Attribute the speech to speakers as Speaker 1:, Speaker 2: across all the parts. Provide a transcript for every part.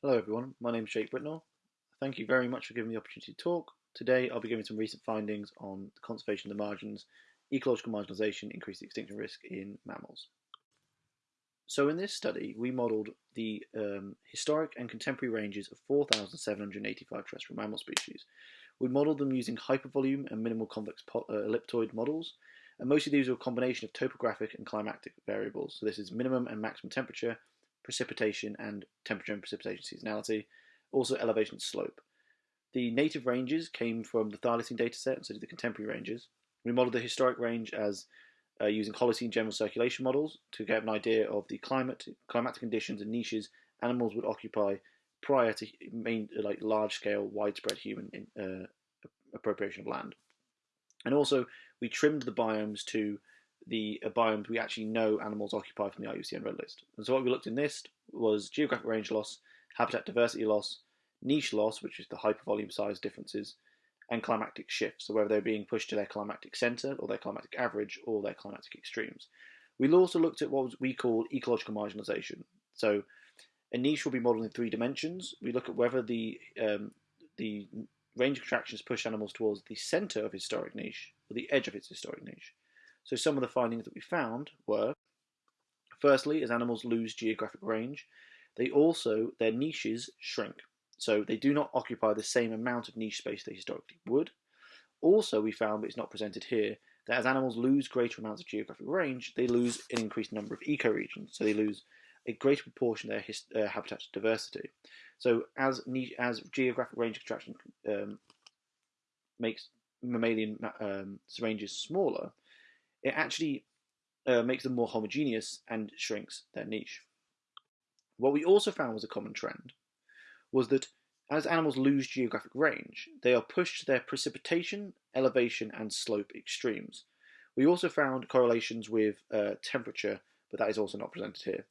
Speaker 1: Hello everyone, my name is Jake Britnell. Thank you very much for giving me the opportunity to talk. Today I'll be giving some recent findings on the conservation of the margins, ecological marginalisation, increased extinction risk in mammals. So in this study we modelled the um, historic and contemporary ranges of 4,785 terrestrial mammal species. We modelled them using hypervolume and minimal convex uh, ellipsoid models, and most of these are a combination of topographic and climatic variables. So this is minimum and maximum temperature, precipitation and temperature and precipitation seasonality, also elevation slope. The native ranges came from the PHYLACINE dataset, so did the contemporary ranges. We modelled the historic range as uh, using Holocene general circulation models to get an idea of the climate, climatic conditions and niches animals would occupy prior to main, like large-scale, widespread human in, uh, appropriation of land. And also, we trimmed the biomes to the uh, biomes we actually know animals occupy from the IUCN Red List. And so what we looked in this was geographic range loss, habitat diversity loss, niche loss, which is the hypervolume size differences, and climatic shifts, so whether they're being pushed to their climatic centre or their climatic average or their climatic extremes. We also looked at what we call ecological marginalisation. So a niche will be modelled in three dimensions. We look at whether the um, the range contractions push animals towards the centre of historic niche or the edge of its historic niche. So some of the findings that we found were, firstly, as animals lose geographic range, they also, their niches shrink. So they do not occupy the same amount of niche space they historically would. Also, we found, but it's not presented here, that as animals lose greater amounts of geographic range, they lose an increased number of ecoregions. So they lose a greater proportion of their uh, habitat diversity. So as niche, as geographic range contraction um, makes mammalian um, ranges smaller, it actually uh, makes them more homogeneous and shrinks their niche. What we also found was a common trend was that as animals lose geographic range, they are pushed to their precipitation, elevation, and slope extremes. We also found correlations with uh, temperature, but that is also not presented here.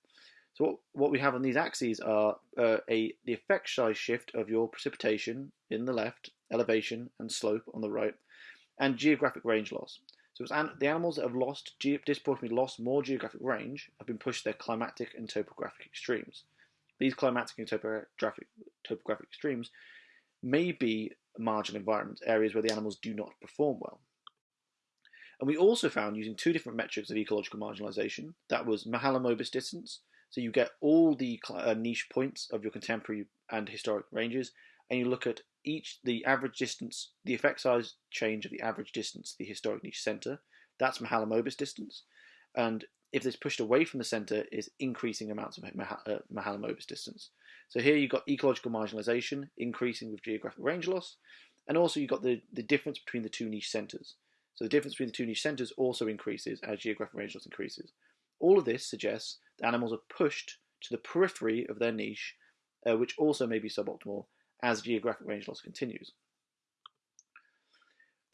Speaker 1: So what, what we have on these axes are uh, a the effect size shift of your precipitation in the left, elevation and slope on the right, and geographic range loss. So an the animals that have lost disproportionately lost more geographic range have been pushed to their climatic and topographic extremes. These climatic and topographic, topographic extremes may be marginal environments, areas where the animals do not perform well. And we also found using two different metrics of ecological marginalisation, that was Mahalanobis distance, so you get all the uh, niche points of your contemporary and historic ranges, and you look at each the average distance, the effect size change of the average distance, the historic niche center. That's Mahalanobis distance, and if it's pushed away from the center, is increasing amounts of uh, Mahalanobis distance. So here you've got ecological marginalization increasing with geographic range loss, and also you've got the, the difference between the two niche centers. So the difference between the two niche centers also increases as geographic range loss increases. All of this suggests that animals are pushed to the periphery of their niche, uh, which also may be suboptimal as geographic range loss continues.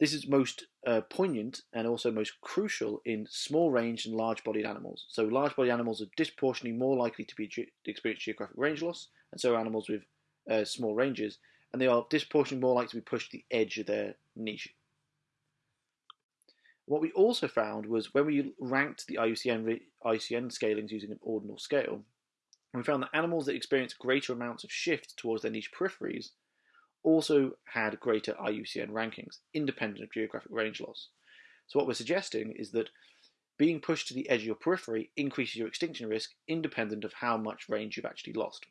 Speaker 1: This is most uh, poignant and also most crucial in small range and large bodied animals. So large bodied animals are disproportionately more likely to be ge experience geographic range loss, and so animals with uh, small ranges, and they are disproportionately more likely to be pushed to the edge of their niche. What we also found was when we ranked the IUCN, IUCN scalings using an ordinal scale, we found that animals that experienced greater amounts of shift towards their niche peripheries also had greater IUCN rankings, independent of geographic range loss. So what we're suggesting is that being pushed to the edge of your periphery increases your extinction risk independent of how much range you've actually lost.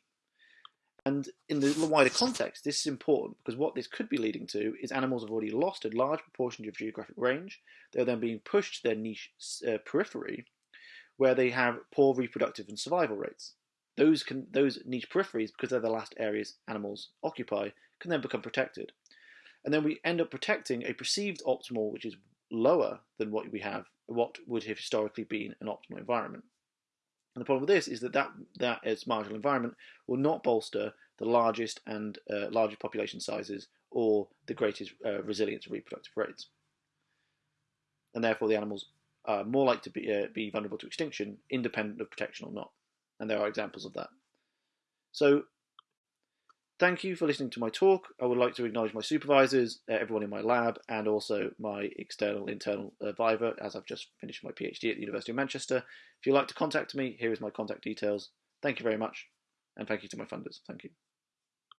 Speaker 1: And in the wider context, this is important because what this could be leading to is animals have already lost a large proportion of geographic range. They're then being pushed to their niche uh, periphery where they have poor reproductive and survival rates those can those niche peripheries, because they're the last areas animals occupy, can then become protected. And then we end up protecting a perceived optimal, which is lower than what we have, what would have historically been an optimal environment. And the problem with this is that that, that marginal environment will not bolster the largest and uh, largest population sizes or the greatest uh, resilience of reproductive rates. And therefore the animals are more likely to be, uh, be vulnerable to extinction, independent of protection or not and there are examples of that. So thank you for listening to my talk. I would like to acknowledge my supervisors, uh, everyone in my lab, and also my external internal advisor as I've just finished my PhD at the University of Manchester. If you'd like to contact me, here is my contact details. Thank you very much. And thank you to my funders. Thank you.